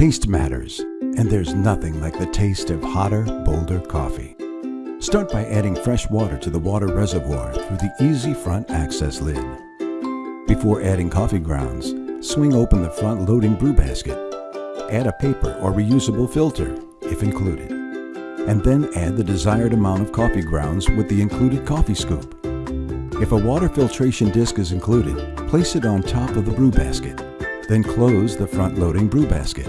Taste matters, and there's nothing like the taste of hotter, bolder coffee. Start by adding fresh water to the water reservoir through the easy front access lid. Before adding coffee grounds, swing open the front loading brew basket. Add a paper or reusable filter, if included. And then add the desired amount of coffee grounds with the included coffee scoop. If a water filtration disc is included, place it on top of the brew basket. Then close the front-loading brew basket.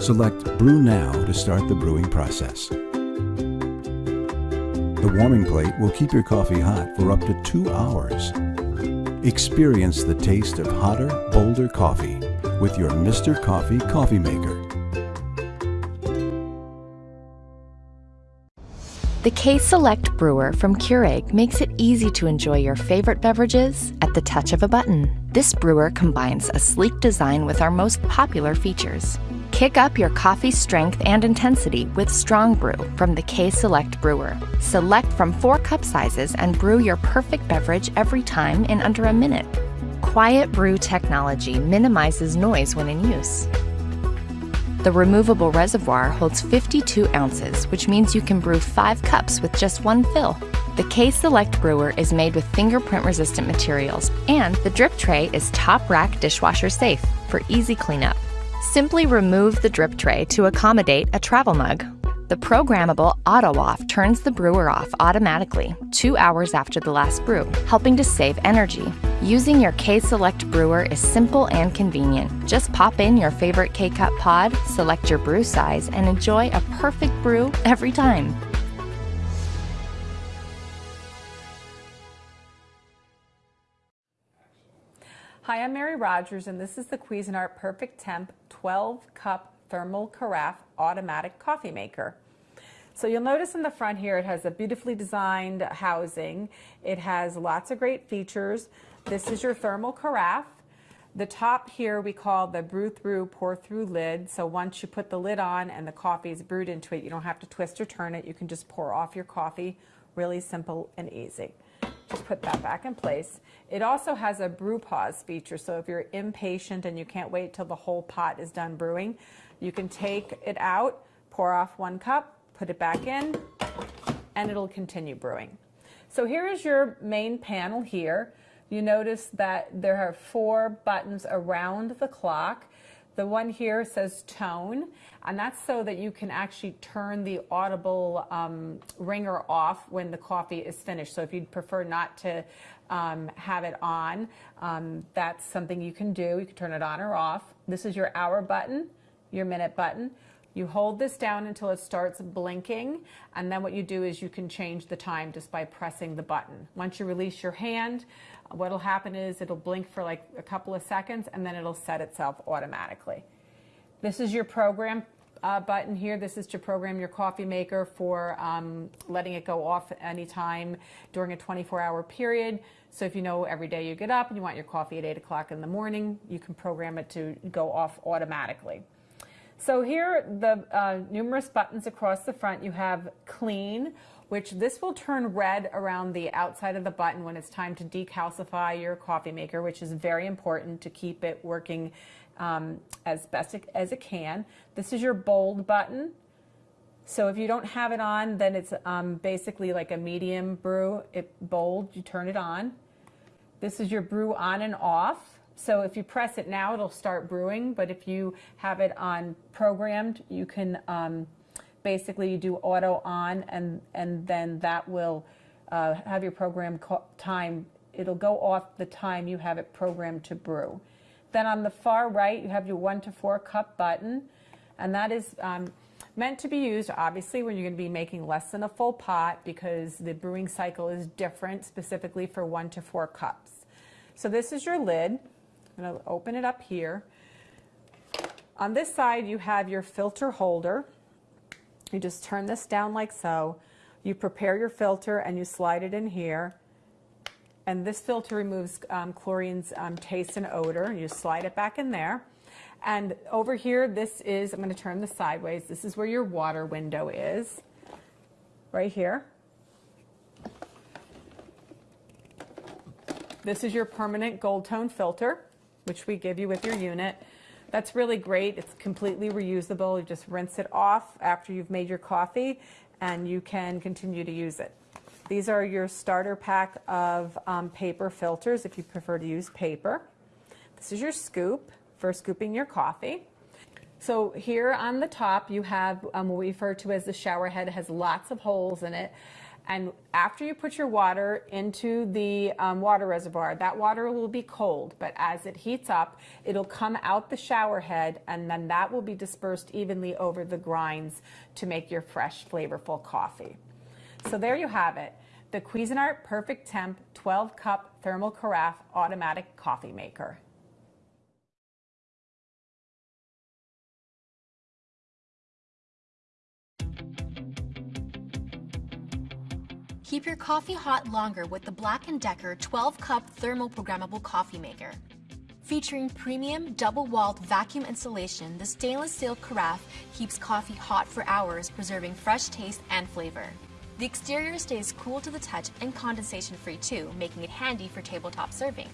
Select Brew Now to start the brewing process. The warming plate will keep your coffee hot for up to two hours. Experience the taste of hotter, bolder coffee with your Mr. Coffee Coffee Maker. The K-Select Brewer from Keurig makes it easy to enjoy your favorite beverages at the touch of a button. This brewer combines a sleek design with our most popular features. Kick up your coffee strength and intensity with Strong Brew from the K-Select Brewer. Select from four cup sizes and brew your perfect beverage every time in under a minute. Quiet Brew technology minimizes noise when in use. The removable reservoir holds 52 ounces, which means you can brew 5 cups with just one fill. The K-Select brewer is made with fingerprint-resistant materials, and the drip tray is top-rack dishwasher safe for easy cleanup. Simply remove the drip tray to accommodate a travel mug. The programmable auto off turns the brewer off automatically two hours after the last brew, helping to save energy. Using your K-Select brewer is simple and convenient. Just pop in your favorite K-Cup pod, select your brew size, and enjoy a perfect brew every time. Hi, I'm Mary Rogers, and this is the Cuisinart Perfect Temp 12 Cup Thermal Carafe Automatic Coffee Maker. So you'll notice in the front here it has a beautifully designed housing. It has lots of great features. This is your thermal carafe. The top here we call the brew through, pour through lid. So once you put the lid on and the coffee is brewed into it, you don't have to twist or turn it. You can just pour off your coffee. Really simple and easy. Put that back in place. It also has a brew pause feature. So if you're impatient and you can't wait till the whole pot is done brewing, you can take it out, pour off one cup, put it back in, and it'll continue brewing. So here is your main panel here you notice that there are four buttons around the clock. The one here says tone, and that's so that you can actually turn the audible um, ringer off when the coffee is finished. So if you'd prefer not to um, have it on, um, that's something you can do. You can turn it on or off. This is your hour button, your minute button. You hold this down until it starts blinking, and then what you do is you can change the time just by pressing the button. Once you release your hand, what'll happen is it'll blink for like a couple of seconds and then it'll set itself automatically. This is your program uh, button here. This is to program your coffee maker for um, letting it go off anytime during a 24 hour period. So if you know every day you get up and you want your coffee at 8 o'clock in the morning, you can program it to go off automatically. So here, the uh, numerous buttons across the front, you have clean, which this will turn red around the outside of the button when it's time to decalcify your coffee maker, which is very important to keep it working um, as best as it can. This is your bold button. So if you don't have it on, then it's um, basically like a medium brew. It bold, you turn it on. This is your brew on and off. So if you press it now, it'll start brewing. But if you have it on programmed, you can um, basically you do auto on and, and then that will uh, have your program time. It'll go off the time you have it programmed to brew. Then on the far right, you have your one to four cup button. And that is um, meant to be used, obviously, when you're going to be making less than a full pot because the brewing cycle is different specifically for one to four cups. So this is your lid. I'm going to open it up here. On this side, you have your filter holder. You just turn this down like so. You prepare your filter and you slide it in here. And this filter removes um, chlorine's um, taste and odor. You slide it back in there. And over here, this is, I'm going to turn this sideways. This is where your water window is, right here. This is your permanent gold tone filter, which we give you with your unit. That's really great. It's completely reusable. You just rinse it off after you've made your coffee and you can continue to use it. These are your starter pack of um, paper filters if you prefer to use paper. This is your scoop for scooping your coffee. So here on the top you have um, what we refer to as the shower head. It has lots of holes in it. And after you put your water into the um, water reservoir, that water will be cold, but as it heats up, it'll come out the shower head and then that will be dispersed evenly over the grinds to make your fresh, flavorful coffee. So there you have it, the Cuisinart Perfect Temp 12 Cup Thermal Carafe Automatic Coffee Maker. Keep your coffee hot longer with the Black & Decker 12-cup thermal programmable coffee maker. Featuring premium double-walled vacuum insulation, the stainless steel carafe keeps coffee hot for hours, preserving fresh taste and flavor. The exterior stays cool to the touch and condensation-free too, making it handy for tabletop serving.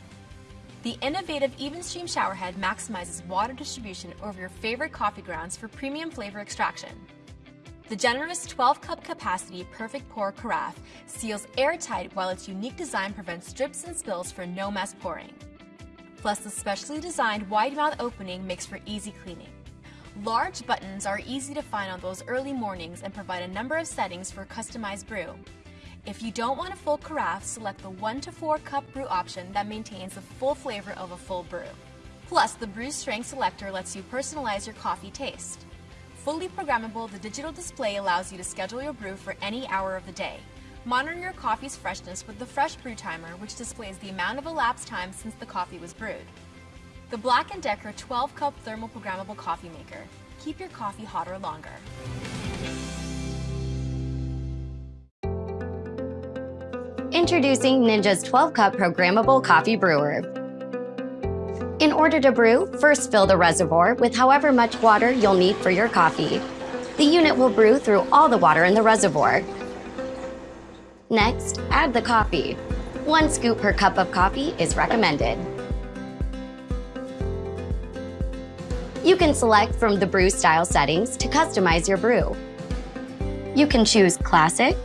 The innovative Even Stream showerhead maximizes water distribution over your favorite coffee grounds for premium flavor extraction. The generous 12-cup capacity Perfect Pour Carafe seals airtight while its unique design prevents drips and spills for no mess pouring. Plus, the specially designed wide mouth opening makes for easy cleaning. Large buttons are easy to find on those early mornings and provide a number of settings for customized brew. If you don't want a full carafe, select the 1 to 4 cup brew option that maintains the full flavor of a full brew. Plus, the brew strength selector lets you personalize your coffee taste. Fully programmable, the digital display allows you to schedule your brew for any hour of the day. Monitor your coffee's freshness with the Fresh Brew Timer, which displays the amount of elapsed time since the coffee was brewed. The Black & Decker 12-cup thermal programmable coffee maker. Keep your coffee hotter longer. Introducing Ninja's 12-cup programmable coffee brewer. In order to brew, first fill the reservoir with however much water you'll need for your coffee. The unit will brew through all the water in the reservoir. Next, add the coffee. One scoop per cup of coffee is recommended. You can select from the brew style settings to customize your brew. You can choose classic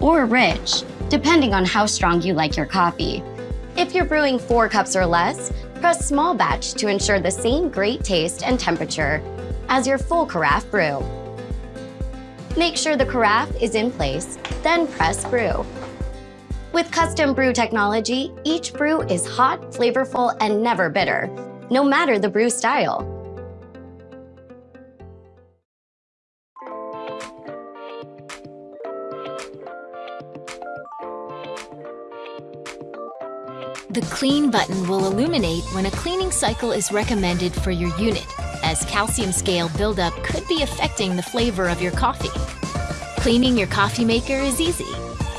or rich, depending on how strong you like your coffee. If you're brewing four cups or less, press small batch to ensure the same great taste and temperature as your full carafe brew. Make sure the carafe is in place, then press brew. With custom brew technology, each brew is hot, flavorful, and never bitter, no matter the brew style. The Clean button will illuminate when a cleaning cycle is recommended for your unit, as calcium scale buildup could be affecting the flavor of your coffee. Cleaning your coffee maker is easy.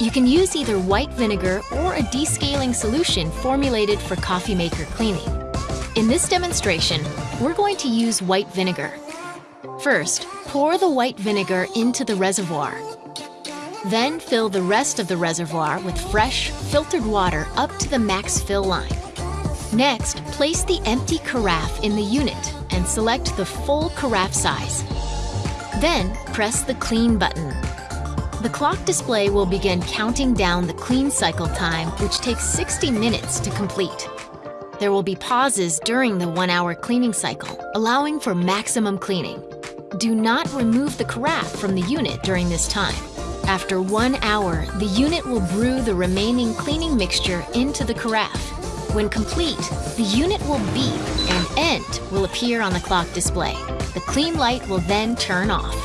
You can use either white vinegar or a descaling solution formulated for coffee maker cleaning. In this demonstration, we're going to use white vinegar. First, pour the white vinegar into the reservoir then fill the rest of the reservoir with fresh, filtered water up to the max fill line. Next, place the empty carafe in the unit and select the full carafe size. Then, press the Clean button. The clock display will begin counting down the clean cycle time, which takes 60 minutes to complete. There will be pauses during the one-hour cleaning cycle, allowing for maximum cleaning. Do not remove the carafe from the unit during this time. After one hour, the unit will brew the remaining cleaning mixture into the carafe. When complete, the unit will beep and end will appear on the clock display. The clean light will then turn off.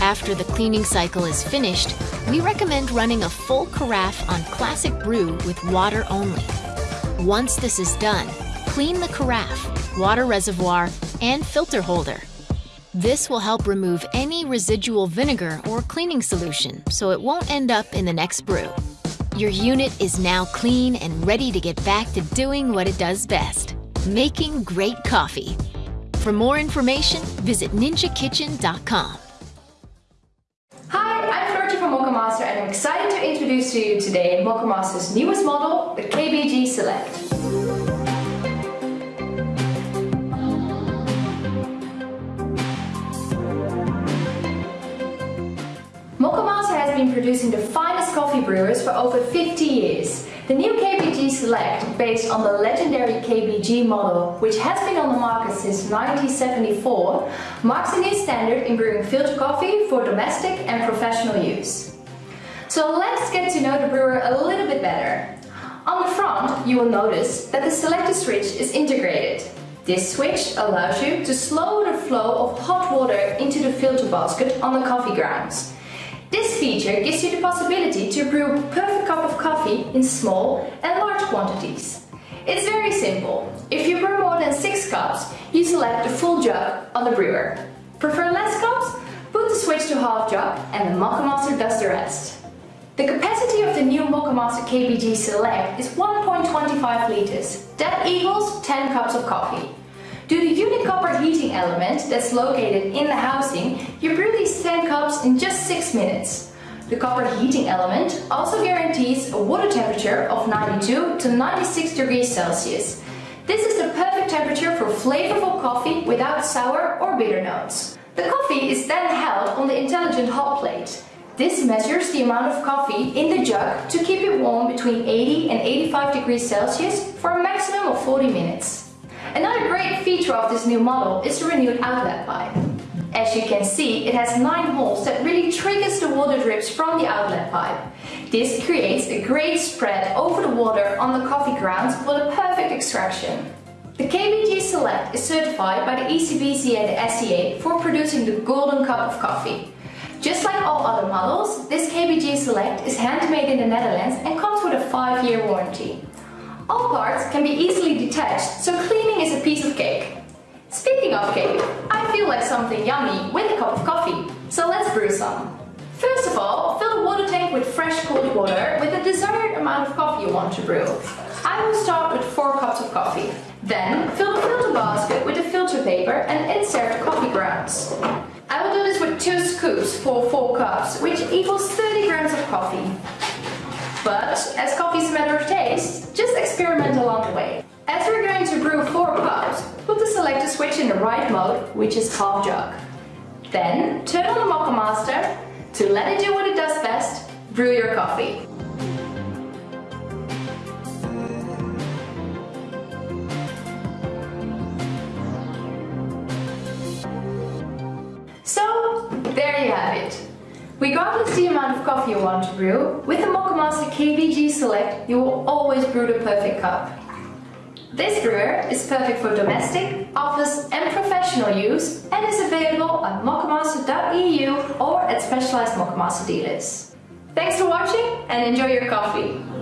After the cleaning cycle is finished, we recommend running a full carafe on classic brew with water only. Once this is done, clean the carafe, water reservoir, and filter holder. This will help remove any residual vinegar or cleaning solution so it won't end up in the next brew. Your unit is now clean and ready to get back to doing what it does best, making great coffee. For more information, visit ninjakitchen.com. Hi, I'm Floortje from Moccamaster and I'm excited to introduce to you today Moccamaster's newest model, the KBG Select. Been producing the finest coffee brewers for over 50 years. The new KBG Select, based on the legendary KBG model, which has been on the market since 1974, marks a new standard in brewing filter coffee for domestic and professional use. So let's get to know the brewer a little bit better. On the front, you will notice that the selector switch is integrated. This switch allows you to slow the flow of hot water into the filter basket on the coffee grounds. This feature gives you the possibility to brew a perfect cup of coffee in small and large quantities. It's very simple. If you brew more than 6 cups, you select the full jug on the brewer. Prefer less cups? Put the switch to half jug and the Moccamaster does the rest. The capacity of the new Moccamaster KBG Select is 1.25 liters. That equals 10 cups of coffee. To the unique copper heating element that's located in the housing, you brew these 10 cups in just 6 minutes. The copper heating element also guarantees a water temperature of 92 to 96 degrees Celsius. This is the perfect temperature for flavorful coffee without sour or bitter notes. The coffee is then held on the intelligent hot plate. This measures the amount of coffee in the jug to keep it warm between 80 and 85 degrees Celsius for a maximum of 40 minutes. Another great feature of this new model is the renewed outlet pipe. As you can see, it has 9 holes that really triggers the water drips from the outlet pipe. This creates a great spread over the water on the coffee grounds for the perfect extraction. The KBG Select is certified by the ECBC and the SCA for producing the golden cup of coffee. Just like all other models, this KBG Select is handmade in the Netherlands and comes with a 5-year warranty. All parts can be easily detached, so cleaning is a piece of cake. Speaking of cake, I feel like something yummy with a cup of coffee, so let's brew some. First of all, fill the water tank with fresh cold water with the desired amount of coffee you want to brew. I will start with 4 cups of coffee. Then, fill the filter basket with the filter paper and insert coffee grounds. I will do this with 2 scoops for 4 cups, which equals 30 grams of coffee. But, as coffee is a matter of taste, just experiment along the way. As we're going to brew 4 cups, put the selector switch in the right mode, which is half jug. Then, turn on the Moccamaster to let it do what it does best, brew your coffee. Regardless the amount of coffee you want to brew, with the Moccamaster KBG Select you will always brew the perfect cup. This brewer is perfect for domestic, office and professional use and is available at moccamaster.eu or at specialized Moccamaster dealers. Thanks for watching and enjoy your coffee!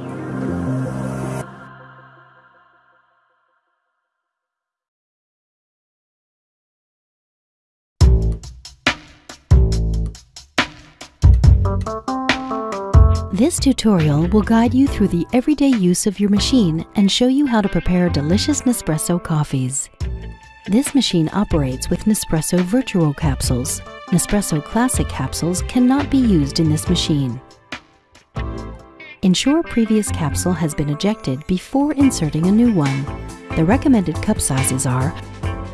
This tutorial will guide you through the everyday use of your machine and show you how to prepare delicious Nespresso coffees. This machine operates with Nespresso Vertuo capsules. Nespresso Classic capsules cannot be used in this machine. Ensure previous capsule has been ejected before inserting a new one. The recommended cup sizes are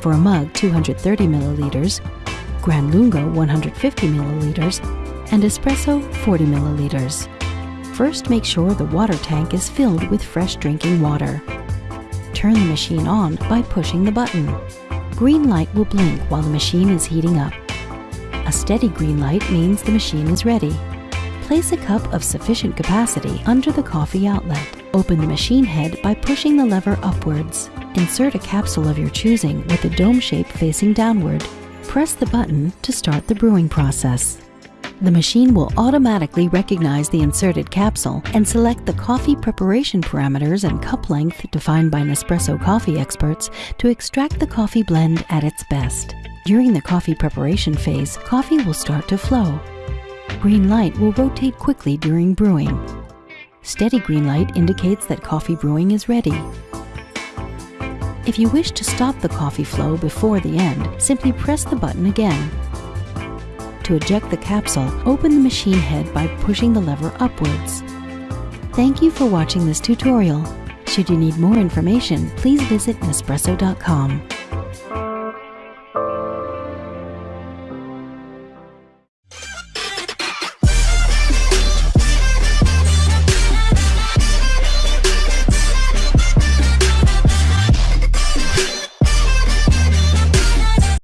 for a mug 230 milliliters, Grand Lungo 150 milliliters, and espresso 40 milliliters. First make sure the water tank is filled with fresh drinking water. Turn the machine on by pushing the button. Green light will blink while the machine is heating up. A steady green light means the machine is ready. Place a cup of sufficient capacity under the coffee outlet. Open the machine head by pushing the lever upwards. Insert a capsule of your choosing with the dome shape facing downward. Press the button to start the brewing process. The machine will automatically recognize the inserted capsule and select the coffee preparation parameters and cup length defined by Nespresso coffee experts to extract the coffee blend at its best. During the coffee preparation phase, coffee will start to flow. Green light will rotate quickly during brewing. Steady green light indicates that coffee brewing is ready. If you wish to stop the coffee flow before the end, simply press the button again. To eject the capsule, open the machine head by pushing the lever upwards. Thank you for watching this tutorial. Should you need more information, please visit Nespresso.com.